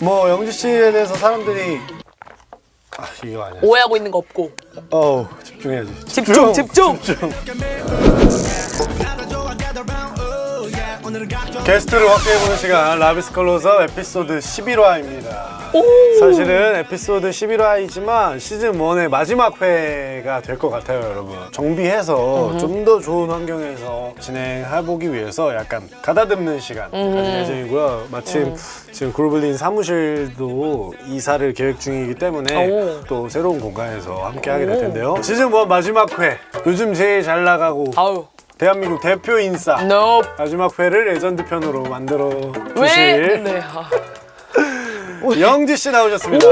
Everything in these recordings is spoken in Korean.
뭐 영지 씨에 대해서 사람들이 아 이거 아니야. 오해하고 있는 거 없고 어우 집중해야지. 집중, 집중! 집중. 게스트를 확대해보는 시간 라비스 컬러서 에피소드 11화입니다. 사실은 에피소드 11화이지만 시즌 1의 마지막 회가 될 것 같아요, 여러분. 정비해서 좀더 좋은 환경에서 진행해보기 위해서 약간 가다듬는 시간 가질 예정이고요. 마침 지금 그루블린 사무실도 이사를 계획 중이기 때문에 오. 또 새로운 공간에서 함께 하게 될 텐데요. 시즌 1 마지막 회. 요즘 제일 잘 나가고 아우 대한민국 대표 인싸. no 마지막 회를 레전드 편으로 만들어 왜? 주실 네. 아. 영지 씨 나오셨습니다.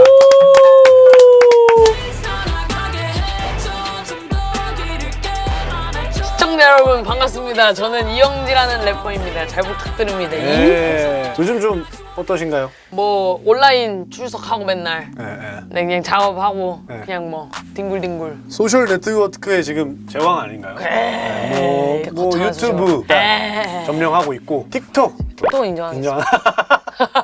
시청자 여러분 반갑습니다. 저는 이영지라는 래퍼입니다. 잘 부탁드립니다. 이? 예. 요즘 좀 어떠신가요? 뭐 온라인 출석하고 맨날 예, 예. 네, 그냥 작업하고 네. 그냥 뭐 뒹굴뒹굴 소셜 네트워크의 지금 제왕 아닌가요? 뭐, 에이, 뭐 거창하죠. 유튜브. 점령하고 있고 틱톡 또 인정하겠습니다.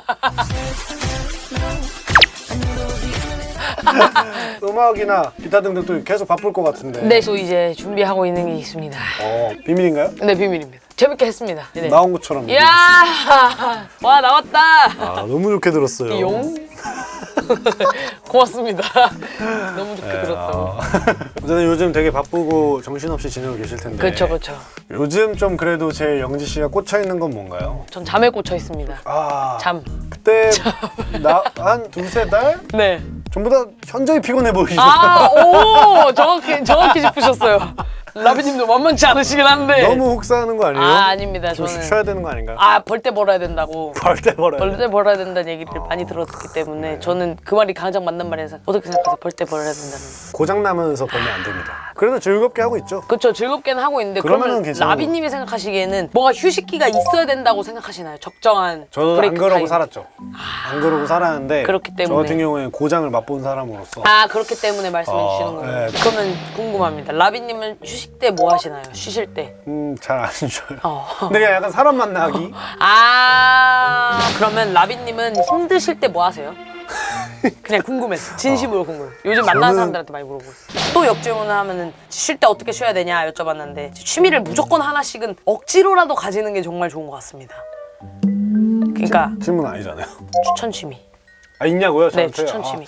음악이나 기타 등등 또 계속 바쁠 것 같은데. 네, 저 이제 준비하고 있는 게 있습니다. 어, 비밀인가요? 네, 비밀입니다. 재밌게 했습니다. 네. 나온 것처럼. 이야, 와 나왔다. 아, 너무 좋게 들었어요. 용. 고맙습니다. 너무 좋게 네, 들었다고. 아. 어쨌든 요즘 되게 바쁘고 정신없이 지내고 계실 텐데. 그렇죠, 그렇죠. 요즘 좀 그래도 제 영지 씨가 꽂혀 있는 건 뭔가요? 전 잠에 꽂혀 있습니다. 아, 잠. 그때 나 한 두세 달 네. 전부 다 현저히 피곤해 보이시죠? 아, 오, 정확히 정확히 짚으셨어요. 라비님도 만만치 않으시긴 한데. 너무 혹사하는 거 아니에요? 아, 아닙니다. 좀 저는 쉬어야 되는 거 아닌가요? 아, 벌 때 벌어야 된다고. 벌 때 벌어요. 벌때 벌어야 된다는 얘기를 많이 들었기 네. 때문에 저는 그 말이 가장 맞는 말이라서 어떻게 생각하세요? 벌 때 벌어야 된다는. 고장 나면서 벌면 안 됩니다. 그래도 즐겁게 하고 있죠. 그렇죠. 즐겁게는 하고 있는데 그러면. 라비님이 생각하시기에는 뭔가 휴식기가 있어야 된다고 생각하시나요? 적정한 저도 안 그러고 타임. 살았죠. 안 그러고 살았는데 그렇기 저 때문에. 같은 경우에는 고장을 맛본 사람으로서 아 그렇기 때문에 말씀해 어, 주시는 거예요. 네. 그러면 궁금합니다. 라비님은 휴식 때 뭐 하시나요? 쉬실 때? 음, 잘안 쉬어요. 어. 근데 그냥 약간 사람 만나기? 아 그러면 라비님은 힘드실 때 뭐 하세요? 그냥 궁금해서 진심으로 궁금해. 요즘 만나는 저는- 사람들한테 많이 물어보고 있어요. 또 역질문을 하면은 쉴 때 어떻게 쉬어야 되냐 여쭤봤는데 취미를 무조건 하나씩은 억지로라도 가지는 게 정말 좋은 것 같습니다. 그러니까 질문 아니잖아요. 추천 취미. 아, 있냐고요? 네? 추천 취미. 아,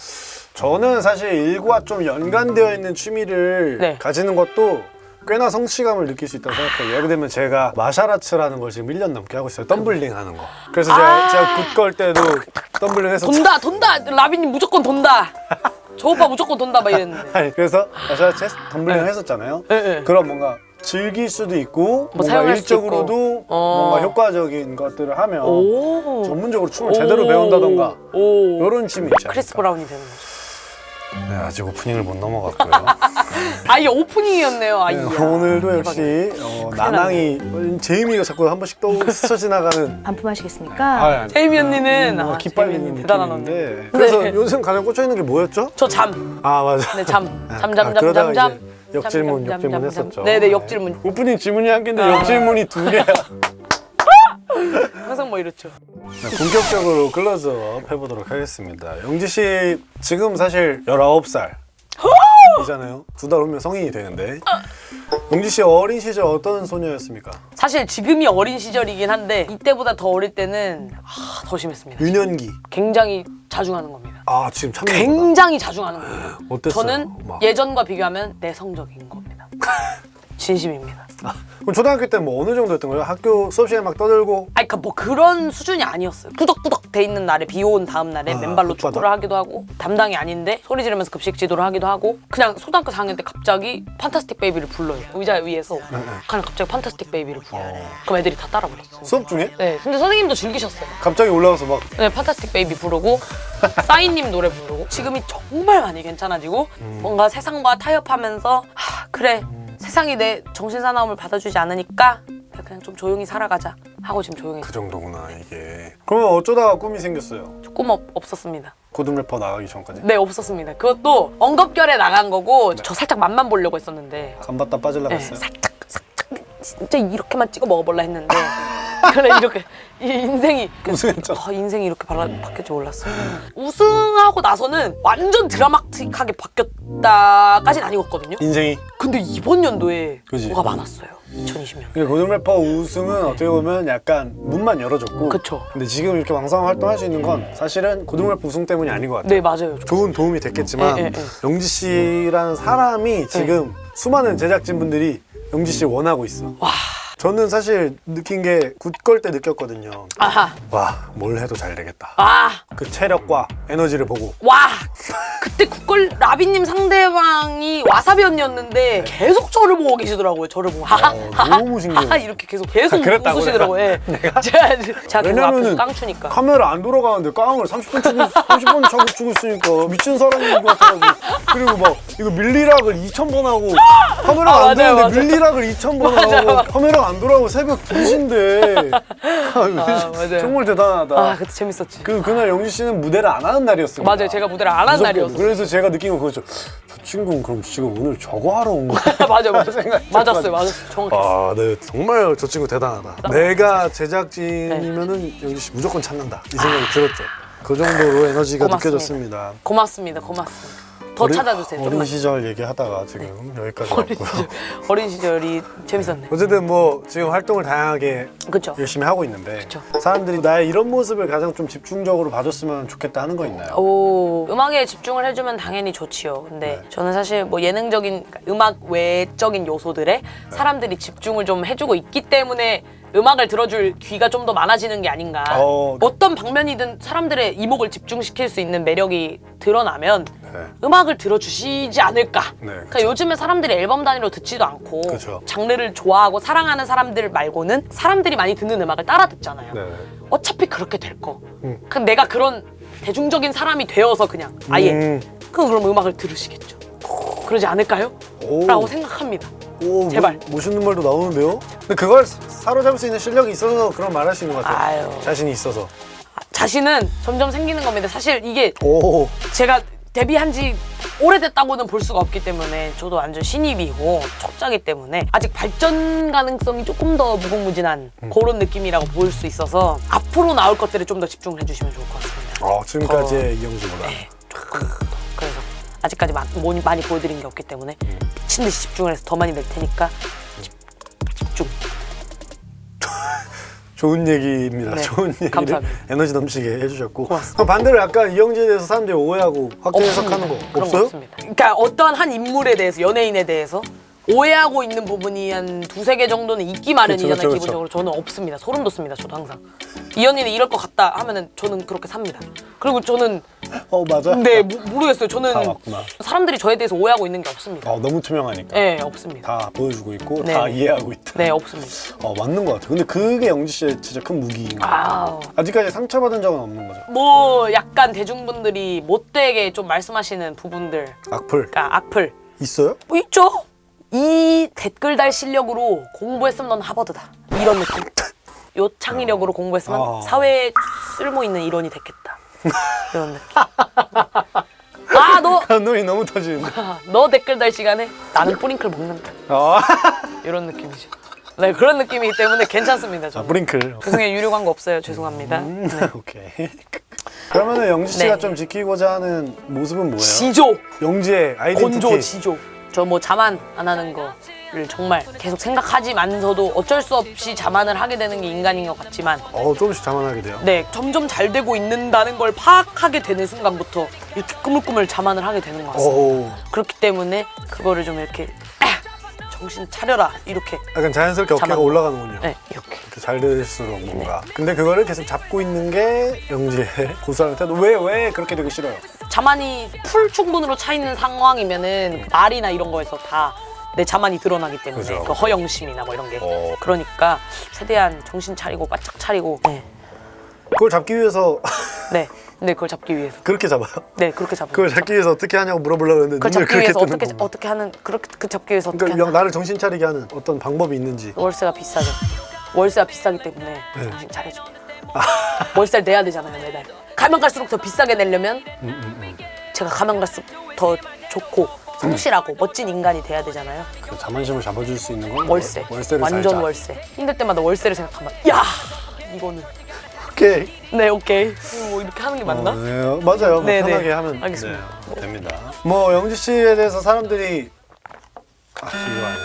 저는 사실 일과 좀 연관되어 있는 취미를 네. 가지는 것도 꽤나 성취감을 느낄 수 있다고 생각해요. 예를 들면 제가 martial arts라는 걸 지금 1년 넘게 하고 있어요. 덤블링 하는 거. 그래서 제가, 아. 제가 굿걸 때도 덤블링 해서 돈다 돈다 라비님 무조건 돈다. 저 오빠 무조건 돈다 막 이랬는데. 아니, 그래서 martial arts 했- 덤블링을 네. 했었잖아요. 네, 네. 그럼 뭔가 즐길 수도 있고 뭔가 사용할 수도 일적으로도 있고. 어. 뭔가 효과적인 것들을 하면 오. 전문적으로 춤을 제대로 배운다던가 오. 이런 취미 있지 크리스? 브라운이 되는 거죠. 네, 아직 오프닝을 못 넘어갔고요. 아 이게 오프닝이었네요. 아 네. 오늘도 역시 어, 나낭이 제이미가 자꾸 한 번씩 또 스쳐 지나가는 반품하시겠습니까? 제이미 언니는 아, 언니 대단한 언니. 그래서 네. 요즘 가장 꽂혀 있는 게 뭐였죠? 저 잠. 아 맞아. 네, 잠. 아, 잠, 잠, 아, 잠, 잠, 잠. 역질문 역질문. 했었죠. 네, 네, 역질문. 오프닝 질문이 한 개인데 아. 역질문이 두 개야. 항상 뭐 이렇죠. 네, 본격적으로 클로즈업 해보도록 하겠습니다. 영지 씨 지금 사실 19살 이잖아요. 두 달 후면 성인이 되는데 영지 씨 어린 시절 어떤 소녀였습니까? 사실 지금이 어린 시절이긴 한데 이때보다 더 어릴 때는 아, 더 심했습니다. 유년기. 굉장히 자중하는 겁니다. 아 지금 참 굉장히 자중하는 겁니다. 어땠어요? 저는 막. 예전과 비교하면 내성적인 겁니다. 진심입니다. 그럼 초등학교 때 뭐 어느 정도였던 거예요? 학교 수업 시간에 막 떠들고 아니 그러니까 뭐 그런 수준이 아니었어요. 꾸덕꾸덕 돼 있는 날에 비 온 다음 날에 아, 맨발로 흙바닥? 축구를 하기도 하고 담당이 아닌데 소리 지르면서 급식 지도를 하기도 하고 그냥 초등학교 4학년 때 갑자기 판타스틱 베이비를 불러요. 의자 위에서 그냥 갑자기 Fantastic Baby를 불러요. 네, 어. 그럼 애들이 다 따라 불렀어요. 수업 중에 네, 근데 선생님도 즐기셨어요. 갑자기 올라와서 막 네, Fantastic Baby 부르고 싸이님 노래 부르고 지금이 정말 많이 괜찮아지고 음. 뭔가 세상과 타협하면서 하, 그래 세상이 내 정신 사나움을 받아주지 않으니까 그냥 좀 조용히 살아가자 하고 지금 조용히 그 정도구나 이게. 그러면 어쩌다가 꿈이 생겼어요? 꿈 없, 없었습니다. 고등 래퍼 나가기 전까지. 네 없었습니다. 그것도 엉겁결에 나간 거고 저 살짝 맛만 보려고 했었는데 간 봤다 빠질라 네, 했어요. 살짝 살짝 진짜 이렇게만 찍어 먹어볼라 했는데 그래 이렇게 이 인생이 우승했죠. 아, 인생이 이렇게 발라, 바뀔 줄 몰랐어. 우승하고 나서는 완전 드라마틱하게 바뀌었다까지는 아니었거든요. 인생이. 근데 이번 연도에 그지. 뭐가 많았어요. 2020년. 그러니까 고등 래퍼 우승은 어떻게 보면 약간 문만 열어줬고 그쵸. 근데 지금 이렇게 왕성한 활동할 수 있는 건 사실은 고등 래퍼 우승 때문이 아닌 것 같아요 네 맞아요. 좋은 도움이 됐겠지만 예, 예, 예. 영지 씨라는 사람이 지금 수많은 제작진분들이 영지 씨를 원하고 있어 와. 저는 사실 느낀 게 굿걸 때 느꼈거든요 아하. 와 뭘 해도 잘 되겠다 아. 그 체력과 에너지를 보고 와. 그때 국걸 라비님 상대방이 와사비 언니였는데 계속 저를 보고 계시더라고요. 저를 보고 하하 어, 너무 신기해요. 하하 이렇게 계속 계속 아, 웃으시더라고요. 예. 제가 제가 앞에서 왜냐면은 깡 추니까. 카메라 안 돌아가는데 깡을 30분 치고 30분 차고 치고 있으니까 미친 사람인 것 같아가지고 그리고 막 이거 밀리락을 2,000번 하고 카메라가 아, 안 맞아요, 되는데 맞아요. 밀리락을 2,000번 맞아요, 하고 카메라가 안 돌아가고 새벽 2시인데 아, 맞아요. 정말 대단하다 아 그때 재밌었지. 그, 그날 영지 씨는 무대를 안 하는 날이었어요 맞아요. 제가 무대를 안한 날이었어요. 그래서 제가 느낀 건 그거죠 저 친구는 그럼 지금 오늘 저거 하러 온 거야 맞아 맞아. 생각이 맞았어요. 맞았어요. 정확했어. 아, 네, 정말 저 친구 대단하다. 내가 제작진이면은 네. 영지 씨 무조건 찾는다. 이 생각이 들었죠. 그 정도로 에너지가 고맙습니다. 느껴졌습니다. 고맙습니다. 고맙습니다. 더 어린- 찾아주세요. 어린 좀만. 시절 얘기하다가 지금 여기까지 어린 왔고요. 시절 어린 시절이 재밌었네. 어쨌든 뭐 지금 활동을 다양하게 그렇죠. 열심히 하고 있는데 그쵸. 사람들이 나의 이런 모습을 가장 좀 집중적으로 봐줬으면 좋겠다 하는 거 있나요? 오 음악에 집중을 해주면 당연히 좋지요. 근데 네. 저는 사실 뭐 예능적인 그러니까 음악 외적인 요소들에 네. 사람들이 집중을 좀 해주고 있기 때문에 음악을 들어줄 귀가 좀 더 많아지는 게 아닌가. 어. 어떤 방면이든 사람들의 이목을 집중시킬 수 있는 매력이 드러나면 네. 음악을 들어주시지 않을까. 네, 그러니까 요즘에 사람들이 앨범 단위로 듣지도 않고 그쵸. 장르를 좋아하고 사랑하는 사람들 말고는 사람들이 많이 듣는 음악을 따라 듣잖아요. 네. 어차피 그렇게 될 거. 음. 그럼 내가 그런 대중적인 사람이 되어서 그냥 아예 음. 그럼 음악을 들으시겠죠. 그러지 않을까요? 오. 라고 생각합니다. 오, 제발. 뭐- 멋있는 말도 나오는데요? 근데 그걸 사- 사로잡을 수 있는 실력이 있어서 그런 말 할 수 있는 것 같아요. 아유. 자신이 있어서. 아, 자신은 점점 생기는 겁니다. 사실 이게 오. 제가 데뷔한 지 오래됐다고는 볼 수가 없기 때문에 저도 완전 신입이고 촉자기 때문에 아직 발전 가능성이 조금 더 무궁무진한 음. 그런 느낌이라고 볼 수 있어서 앞으로 나올 것들에 좀 더 집중을 해주시면 좋을 것 같습니다. 어, 지금까지의 이영주보다. 네. 그래서 아직까지 마- 많이, 많이 보여드린 게 없기 때문에 음. 미친 듯이 집중을 해서 더 많이 낼 테니까 집, 집중. 좋은 얘기입니다. 네, 좋은 얘기를 감사합니다. 에너지 넘치게 해주셨고 고맙습니다. 반대로 약간 이영지에 대해서 사람들이 오해하고 확대 해석하는 거 없어요? 그러니까 어떤 한 인물에 대해서 연예인에 대해서 오해하고 있는 부분이 한 두세 개 정도는 있기 마련이잖아요. 그렇죠, 그렇죠, 기본적으로 저는 없습니다. 소름 돋습니다. 저도 항상 이 언니는 이럴 것 같다 하면은 저는 그렇게 삽니다. 그리고 저는 어 맞아. 근데 모- 모르겠어요. 저는. 사람들이 저에 대해서 오해하고 있는 게 없습니다. 어, 너무 투명하니까 네, 없습니다. 다 보여주고 있고 네. 다 이해하고 있다. 네, 없습니다. 어 맞는 것 같아. 근데 그게 영지 씨의 진짜 큰 무기인 거. 아우. 아직까지 상처받은 적은 없는 거죠. 뭐 약간 대중분들이 못되게 좀 말씀하시는 부분들, 악플 그러니까 악플 있어요? 뭐 있죠? 이 댓글 달 실력으로 공부했으면 넌 하버드다. 이런 느낌. 요 창의력으로 공부했으면 어. 사회에 쓸모 있는 일원이 됐겠다. 이런 느낌. 아, 너, 감동이 너무 터지는데. 너 댓글 달 시간에 나는 뿌링클 먹는다. 어. 이런 느낌이죠. 네, 그런 느낌이기 때문에 괜찮습니다. 아, 저는. 브링클. 죄송해요, 유료 광고 없어요. 죄송합니다. 음, 오케이. 그러면은 영지 씨가 네. 좀 지키고자 하는 모습은 뭐예요? 지조! 영지의 아이덴티티. 건조 지조. 저 뭐 자만 안 하는 거 를 정말 계속 생각하지만서도 어쩔 수 없이 자만을 하게 되는 게 인간인 것 같지만 어 조금씩 자만하게 돼요. 네 점점 잘 되고 있는다는 걸 파악하게 되는 순간부터 이렇게 꾸물꾸물 자만을 하게 되는 것 같습니다. 오. 그렇기 때문에 그거를 좀 이렇게 아, 정신 차려라 이렇게 약간 자연스럽게 어깨가 자만. 올라가는군요. 네 이렇게 이렇게 잘 될수록 뭔가. 근데 그거를 계속 잡고 있는 게 영지의 고수하는 태도. 왜, 왜 그렇게 되기 싫어요? 자만이 풀 충분으로 차 있는 상황이면은 말이나 이런 거에서 다 내 자만이 드러나기 때문에 그죠. 그 허영심이나 뭐 이런 게 어. 그러니까 최대한 정신 차리고 바짝 차리고 네. 그걸 잡기 위해서 네. 네, 그걸 잡기 위해서. 그렇게 잡아요? 네, 그렇게 잡아요. 그걸 잡기 위해서 어떻게 하냐고 물어보려고 했는데 그걸 잡기 위해서 어떻게. 어떻게 하는 그렇게 그 잡기 위해서 어떻게 그러니까 나를 정신 차리게 하는 어떤 방법이 있는지 월세가 비싸죠. 월세가 비싸기 때문에 네. 정신 차려줘. 월세를 내야 되잖아요, 매달. 가면 갈수록 더 비싸게 내려면 음, 제가 가면 갈수록 더 좋고 성실하고 멋진 인간이 돼야 되잖아요. 그 자만심을 잡아줄 수 있는 건 월세. 월세를 완전 살자. 월세. 힘들 때마다 월세를 생각하면 야 이거는. 오케이. 네, 오케이. 뭐 이렇게 하는 게 맞나? 어, 네, 맞아요. 뭐 네, 네. 편하게 하면 알겠습니다. 네, 됩니다. 뭐 영지 씨에 대해서 사람들이 아.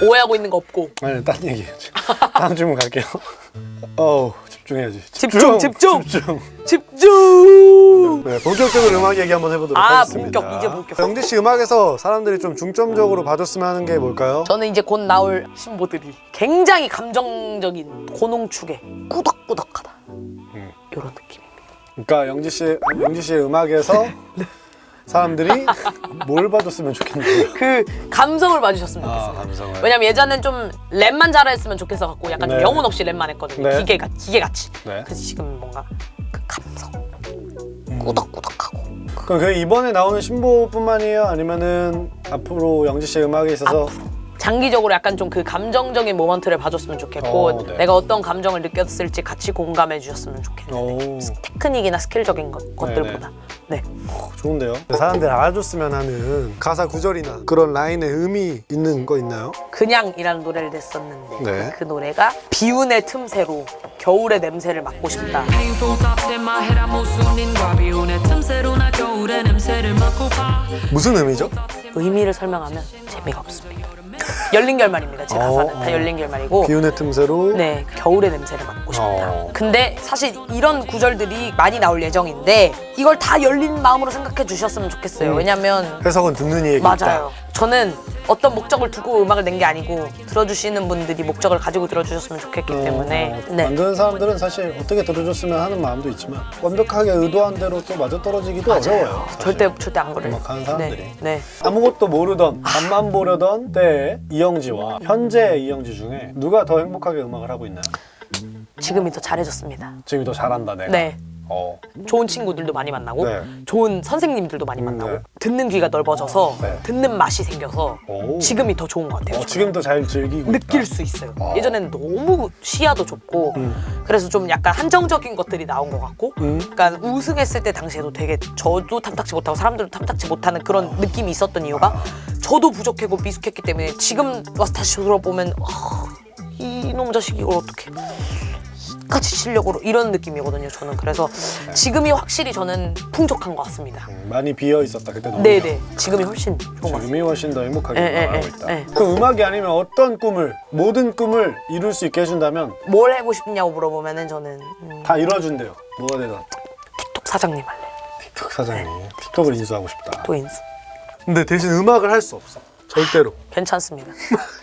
오해하고 있는 거 없고. 아니 딴 얘기해야지. 다음 질문 갈게요. 어우 집중해야지. 집중, 집중. 집중. 집중! 네, 본격적으로 음악 얘기 한번 해보도록 아, 하겠습니다. 본격, 이제 본격. 영지 씨 음악에서 사람들이 좀 중점적으로 봐줬으면 하는 게 뭘까요? 저는 이제 곧 나올 신보들이 굉장히 감정적인 고농축에 꾸덕꾸덕하다. 이런 느낌입니다. 그러니까 영지 씨 영지 씨의 음악에서 네. 사람들이 뭘 봐줬으면 좋겠나요? 그 감성을 봐주셨으면 아 좋겠습니다. 감성을. 왜냐면 예전엔 좀 랩만 잘했으면 좋겠어 갖고 약간 좀 네. 영혼 없이 랩만 했거든요. 네. 기계가 기계같이. 네. 그래서 지금 뭔가 그 감성 음. 꾸덕꾸덕하고 그럼 그 이번에 나오는 신보뿐만이에요? 아니면은 앞으로 영지 씨의 음악에 있어서 장기적으로 약간 좀 그 감정적인 moment를 봐줬으면 좋겠고 어, 네. 내가 어떤 감정을 느꼈을지 같이 공감해 주셨으면. 오 테크닉이나 skill적인 것, 것들보다. 네. 좋은데요? 사람들 알아줬으면 하는 가사 구절이나 그런 라인의 의미 있는 거 있나요? 그냥이라는 노래를 냈었는데 네. 그 노래가 비운의 틈새로 겨울의 냄새를 맡고 싶다. 무슨 의미죠? 의미를 설명하면 재미가 없습니다. 열린 결말입니다. 제 가사는 어, 다 어. 열린 결말이고 비운의 틈새로 네, 겨울의 냄새를 맡고 싶다. 어. 근데 사실 이런 구절들이 많이 나올 예정인데 이걸 다 열린 마음으로 생각해 주셨으면 좋겠어요. 음. 왜냐면 해석은 듣는 이에게 맞아요. 저는 어떤 목적을 두고 음악을 낸 게 아니고 들어주시는 분들이 목적을 가지고 들어주셨으면 좋겠기 있다. 때문에 어, 네. 만드는 사람들은 사실 어떻게 들어줬으면 하는 마음도 있지만 완벽하게 의도한 대로 또 맞아 떨어지기도 어려워요. 사실. 절대 절대 안 그래요. 음악하는 사람들이. 네. 네. 아무것도 모르던 앞만 보려던 때의 이영지와 현재의 이영지 중에 누가 더 행복하게 음악을 하고 있나요? 지금이 더 잘해졌습니다. 지금이 더 잘한다 내가. 네. 어. 좋은 친구들도 많이 만나고 네. 좋은 선생님들도 많이 음, 만나고 네. 듣는 귀가 넓어져서 네. 듣는 맛이 생겨서 오. 지금이 더 좋은 것 같아요. 어. 지금 더 잘 즐기고 느낄 있다. 수 있어요. 어. 예전에는 너무 시야도 좁고 음. 그래서 좀 약간 한정적인 것들이 나온 것 같고 음. 약간 우승했을 때 당시에도 되게 저도 탐탁지 못하고 사람들도 탐탁지 못하는 그런 느낌이 있었던 이유가 저도 부족하고 미숙했기 때문에 지금 와서 다시 돌아보면 아, 이놈 자식 이걸 어떻게 같이 실력으로 이런 느낌이거든요. 저는 그래서 지금이 확실히 저는 풍족한 것 같습니다. 음, 많이 비어 있었다 그때도. 네네 지금이 훨씬 좋은 것 같습니다. 지금이 훨씬 더 행복하게 예, 예, 음악을 하고 예, 있다. 예. 그 음악이 아니면 어떤 꿈을 모든 꿈을 이룰 수 있게 해준다면 뭘 하고 싶냐고 물어보면 은 저는 음, 다 이뤄준대요. 뭐가 되든 틱톡 사장님 할래. 틱톡 사장님 틱톡을 인수하고 싶다. 또 인수. 근데 대신 음악을 할 수 없어. 절대로 괜찮습니다.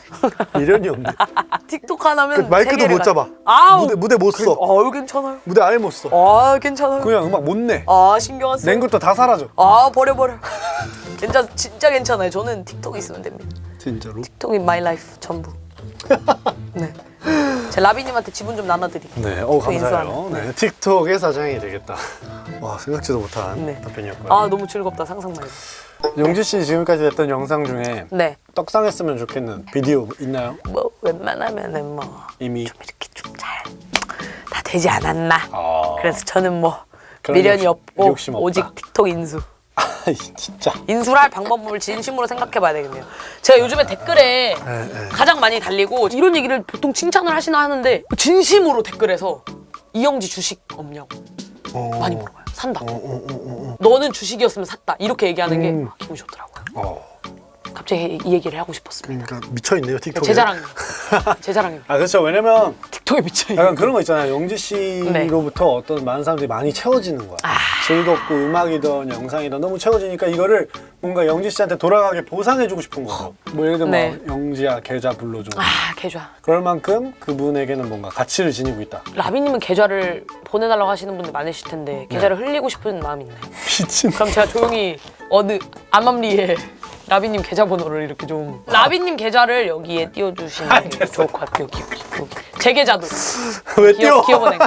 미련이 없네. 틱톡 하나면 그 마이크도 못 가- 잡아. 아우 무대 무대 못 써. 아유 괜찮아요. 무대 아예 못 써. 아 괜찮아요. 그냥 음악 못 내. 아 신경 안 써. 낸 것도 다 사라져. 아 버려 버려. 진짜 진짜 괜찮아요. 저는 틱톡 있으면 됩니다. 진짜로. 틱톡이 my life 전부. 네. 제 라비님한테 지분 좀 나눠드릴게요. 네, 어또 감사해요. 네, 틱톡의 사장이 되겠다. 와 생각지도 못한 네. 답변이었고요. 아 너무 즐겁다 상상만 해도. 영지 씨 지금까지 했던 영상 중에 네. 떡상했으면 좋겠는 비디오 있나요? 뭐 웬만하면은 뭐 이미. 이렇게 좀 잘 다 되지 않았나. 아. 그래서 저는 뭐 미련이 없고. 오직 틱톡 인수. 아이, 진짜. 인수를 할 방법을 진심으로 생각해봐야 되겠네요. 제가 요즘에 댓글에 네, 네. 가장 많이 달리고 이런 얘기를 보통 칭찬을 하시나 하는데 진심으로 댓글에서 이영지 주식 없냐고 어. 많이 물어봐요. 산다. 어, 어, 어, 어, 너는 주식이었으면 샀다. 이렇게 얘기하는 게 음. 기분이 좋더라고요. 어. 갑자기 이 얘기를 하고 싶었습니다. 그러니까 미쳐 있네요 틱톡에. 제 자랑입니다. 제 자랑입니다. 아 그렇죠. 왜냐면 틱톡에 미쳐있는 약간 그런 거 있잖아요. 영지 씨로부터 어떤 많은 사람들이 많이 채워지는 거야. 즐겁고 음악이든 영상이든 너무 채워지니까 이거를 뭔가 영지 씨한테 돌아가게 보상해주고 싶은 거죠. 뭐 예를 들면 네. 막 영지야 계좌 불러줘. 아 계좌. 그럴 만큼 그분에게는 뭔가 가치를 지니고 있다. 라비님은 계좌를 보내달라고 하시는 분들 많으실 텐데 계좌를 흘리고 싶은 마음이 있나요? 미친. 그럼 제가 조용히 어느 암암리에 라비님 계좌번호를 이렇게 좀 라비님 계좌를 여기에 띄워주시면 좋을 것 같아요. 여기, 여기, 여기. 제 계좌도 왜? 기업 기업은행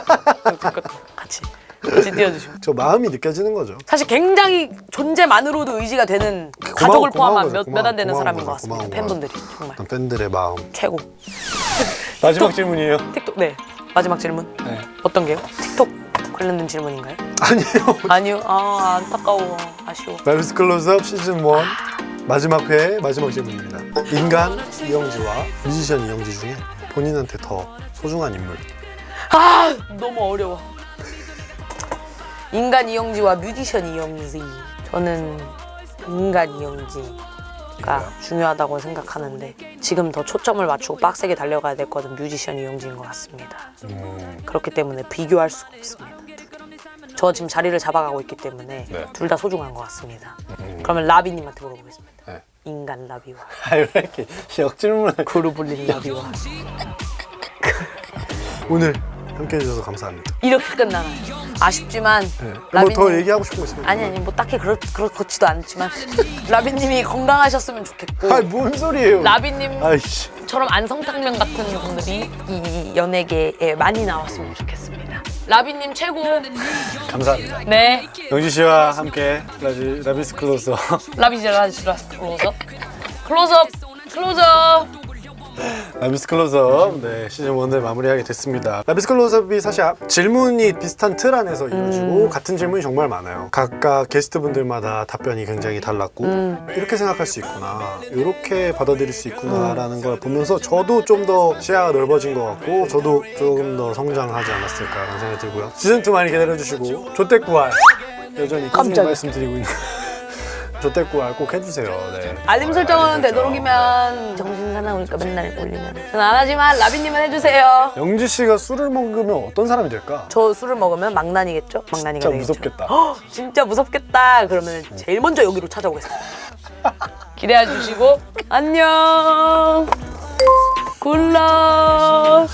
같이 같이 띄워주시면. 저 마음이 느껴지는 거죠. 사실 굉장히 존재만으로도 의지가 되는 고마워, 가족을 포함한. 몇 안 되는 고마운 사람인. 것 같습니다. 고마운 팬분들이 정말 팬들의 마음. 최고. 마지막 질문이에요. 틱톡 네 마지막 질문 네. 어떤 게요? 틱톡 관련된 질문인가요? 아니요. 아니요. 아 안타까워 아쉬워. 라비스 클로즈업 시즌 1 마지막 회의 마지막 질문입니다. 인간 이영지와 뮤지션 이영지 중에 본인한테 더 소중한 인물. 아 너무 어려워. 인간 이영지와 뮤지션 이영지. 저는 인간 이영지가 중요하다고 생각하는데 지금 더 초점을 맞추고 빡세게 달려가야 될 것은 뮤지션 이영지인 것 같습니다. 그렇기 때문에 비교할 수가 없습니다. 저 지금 자리를 잡아가고 있기 때문에 네. 둘 다 소중한 것 같습니다. 그러면 라비님한테 물어보겠습니다. 네. 인간 라비와 아왜 이렇게 역질문을 그루블린 라비와 오늘 함께 해 주셔서 감사합니다. 이렇게 끝나나요? 아쉽지만 네. 뭐 라비님 더 얘기하고 싶은 거 있습니까? 아니 아니 뭐 딱히 그렇 그렇지도 않지만 라비님이 건강하셨으면 좋겠고 아니 뭔 소리예요? 라비님 아이씨. 처럼 안성탕면 같은 분들이 이 연예계에 많이 나왔으면 좋겠습니다. 라비님 최고. 감사합니다. 네. 영지 씨와 함께 라지, 라비스 클로서 라비제라지라 클로즈업. 클로즈업. 클로즈업. 라비스 클로즈업 네, 시즌 1을 마무리하게 됐습니다. 라비스 클로즈업이 사실 앞- 질문이 비슷한 틀 안에서 이루어지고 같은 질문이 정말 많아요. 각각 게스트분들마다 답변이 굉장히 달랐고 이렇게 생각할 수 있구나, 이렇게 받아들일 수 있구나 라는 걸 보면서 저도 좀 더 시야가 넓어진 것 같고 저도 조금 더 성장하지 않았을까 라는 생각이 들고요. 시즌 2 많이 기다려주시고 조태구알 여전히 꾸준히. 말씀드리고 있는 조태구알 꼭 해주세요. 네. 알림 설정은 되도록이면 정신 사나우니까 맨날 올리면. 저는 안 하지만 라비님은 해주세요. 영지 씨가 술을 먹으면 어떤 사람이 될까? 저 술을 먹으면? 망난이가 진짜 되겠죠. 무섭겠다. 헉, 진짜 무섭겠다. 그러면 제일 먼저 여기로 찾아오겠습니다. 기대해 주시고 안녕. 굿럭.